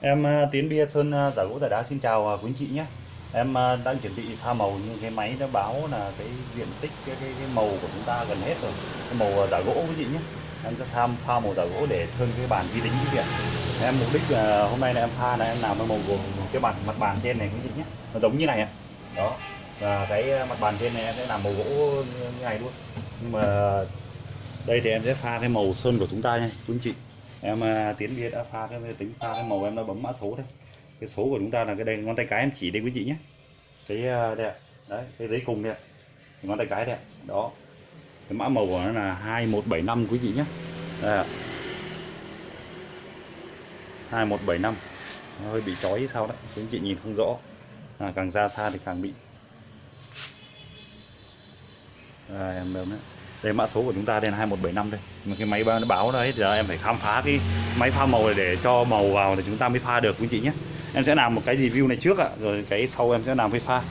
Em à, Tiến Bia Sơn à, giả gỗ giả đá xin chào à, quý anh chị nhé. Em đang chuẩn bị pha màu nhưng cái máy nó báo là cái diện tích cái, cái, cái màu của chúng ta gần hết rồi. Cái màu giả gỗ quý chị nhé. Em sẽ sam pha màu giả gỗ để sơn cái bàn vi tính cái điện Em mục đích là hôm nay là em pha là em làm cái màu của cái mặt mặt bàn trên này quý chị nhé. Nó giống như này ạ. Đó. Và cái mặt bàn trên này em sẽ làm màu gỗ như này luôn. Nhưng mà đây thì em sẽ pha cái màu sơn của chúng ta nha quý anh chị em à, tiến bia đã pha cái tính pha cái màu em đã bấm mã số đây cái số của chúng ta là cái đây ngón tay cái em chỉ đây quý chị nhé cái à, đây ạ. đấy cái giấy cùng đây ạ. ngón tay cái đây ạ. đó cái mã màu của nó là 2175 quý chị nhé đây ạ. 2175 nó hơi bị chói sao đấy quý chị nhìn không rõ à, càng ra xa thì càng bị à, em đâu đấy đây mã số của chúng ta đây là 2175 đây. Mà cái máy nó báo đấy thì giờ em phải khám phá cái máy pha màu này để cho màu vào thì chúng ta mới pha được quý chị nhé. Em sẽ làm một cái review này trước ạ rồi cái sau em sẽ làm cái pha.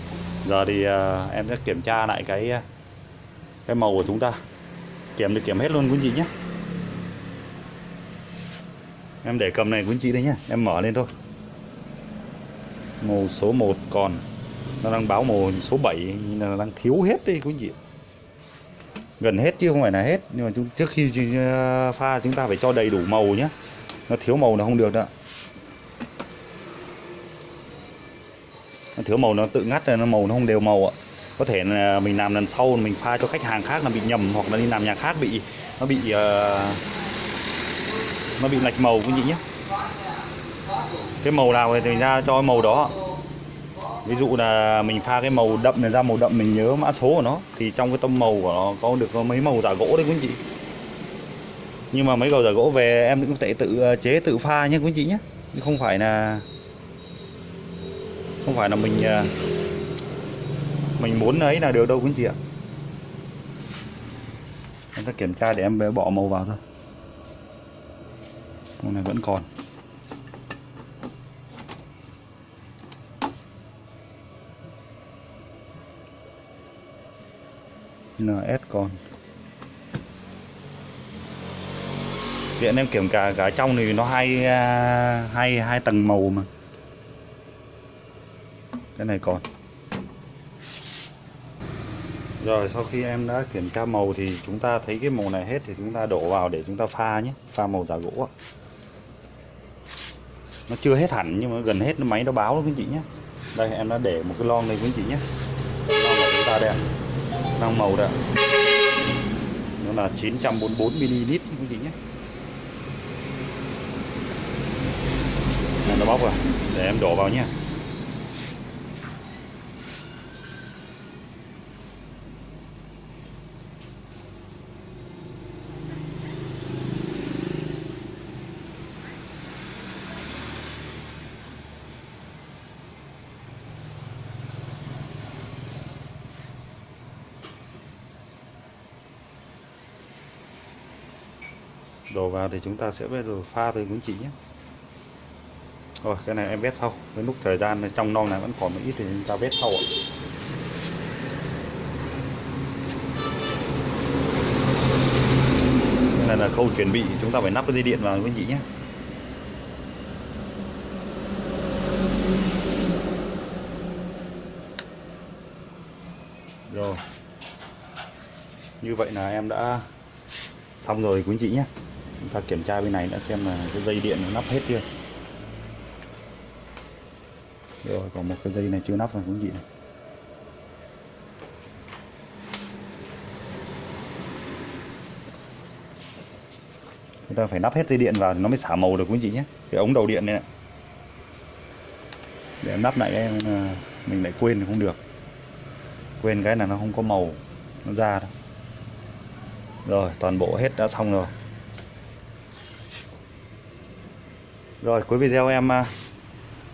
Giờ thì uh, em sẽ kiểm tra lại cái à, cái màu của chúng ta. Kiểm được kiểm hết luôn quý chị nhé. Em để cầm này quý chị đây nhé em mở lên thôi. Màu số 1 còn. Nó đang báo màu số 7 là đang thiếu hết đi quý chị gần hết chứ không phải là hết. Nhưng mà chúng, trước khi ờ, pha chúng ta phải cho đầy đủ màu nhé nó thiếu màu là không được đó. Nó thiếu màu nó tự ngắt rồi nó màu nó không đều màu ạ. Có thể là mình làm lần sau mình pha cho khách hàng khác là bị nhầm hoặc là đi làm nhà khác bị nó bị uh, nó bị lệch màu quý vị nhé cái màu nào thì mình ra cho màu đó ví dụ là mình pha cái màu đậm này ra, màu đậm mình nhớ mã số của nó, thì trong cái tông màu của nó có được có mấy màu giả gỗ đấy quý anh chị. Nhưng mà mấy cầu giả gỗ về em cũng thể tự ờ, chế tự pha nhé quý anh chị nhé. Chứ không phải là, không phải là mình ờ, mình muốn ấy là được đâu quý anh chị ạ. Em sẽ kiểm tra để em bỏ màu vào thôi. Màu này vẫn còn. NS còn. Hiện em kiểm cả cả trong thì nó hai à, hai hai tầng màu mà. Cái này còn. Rồi, sau khi em đã kiểm tra màu thì chúng ta thấy cái màu này hết thì chúng ta đổ vào để chúng ta pha nhé, pha màu giả gỗ nó chưa hết hẳn nhưng mà gần hết nó máy nó báo đó quý chị nhé. Đây, em đã để một cái lon lên quý chị nhé. Lon của chúng ta đây đang màu đấy nó là 944 ml quý vị nhé. Này, nó bóc rồi. Để em đổ vào nhé. Đổ vào thì chúng ta sẽ bắt đầu pha thôi quý chị nhé. Rồi, cái này em vét sau. Với lúc thời gian trong non này vẫn còn một ít thì chúng ta vét sau ạ. Cái này là khâu chuẩn bị, chúng ta phải nắp cái dây điện vào quý chị nhé. Rồi. Như vậy là em đã xong rồi quý anh chị nhé chúng ta kiểm tra bên này đã xem là cái dây điện nó nắp hết chưa. Rồi, còn một cái dây này chưa nắp rồi cũng chị này. Chúng ta phải nắp hết dây điện vào thì nó mới xả màu được, quý chị nhé. Cái ống đầu điện này để em nắp lại em ờ, mình lại quên thì không được. Quên cái là nó không có màu, nó ra đâu rồi, toàn bộ hết đã xong rồi. Rồi, cuối video em à,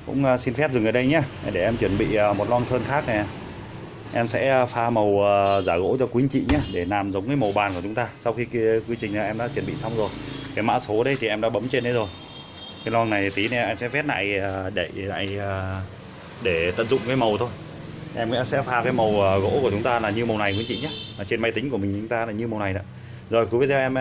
cũng à, xin phép dừng ở đây nhé. Để em chuẩn bị à, một lon sơn khác này. Em sẽ pha màu giả gỗ cho quý anh chị nhé, để làm giống cái màu bàn của chúng ta. Sau khi quy trình em đã chuẩn bị xong rồi, cái mã số đây thì em đã bấm trên đấy rồi. Cái lon này tí nữa em sẽ vét lại để lại để tận dụng cái màu thôi. Em sẽ pha cái màu gỗ của chúng ta là như màu này quý anh chị nhé. Ở trên máy tính của mình chúng ta là như màu này đó. Rồi, cuối video em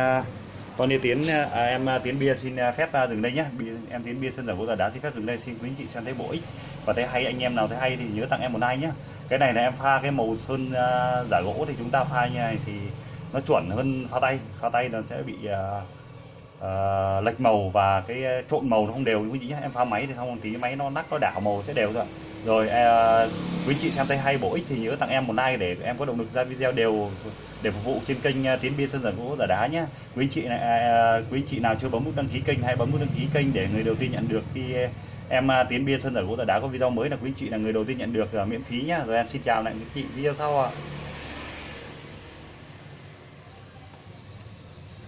con như Tiến à, à, à, à em Tiến bia xin phép à, dừng đây nhé. Em Tiến bia sân giả gỗ giả đá xin phép dừng đây. Xin quý anh chị xem thấy bổ ích và thấy hay anh em nào thấy hay thì nhớ tặng em một like nhé. Cái này là em pha cái màu sơn à, giả gỗ thì chúng ta pha như này thì nó chuẩn hơn pha tay. Pha tay nó sẽ bị à, à, lệch màu và cái trộn màu nó không đều quý anh chị nhé. Em pha máy thì xong một tí máy nó nắc nó đảo màu sẽ đều rồi. Rồi à, quý chị xem thấy hay bổ ích thì nhớ tặng em một like để em có động lực ra video đều để phục vụ trên kênh à, Tiến Bia Sơn Giả Gỗ Giả Đá nhé. Quý chị này à, à, quý chị nào chưa bấm nút đăng ký kênh hãy bấm nút đăng ký kênh để người đầu tiên nhận được khi à, em Tiến Bia Sơn Giả Gỗ Giả Đá có video mới là quý chị là người đầu tiên nhận được à, miễn phí nhá. Rồi em xin chào lại quý chị video sau ạ.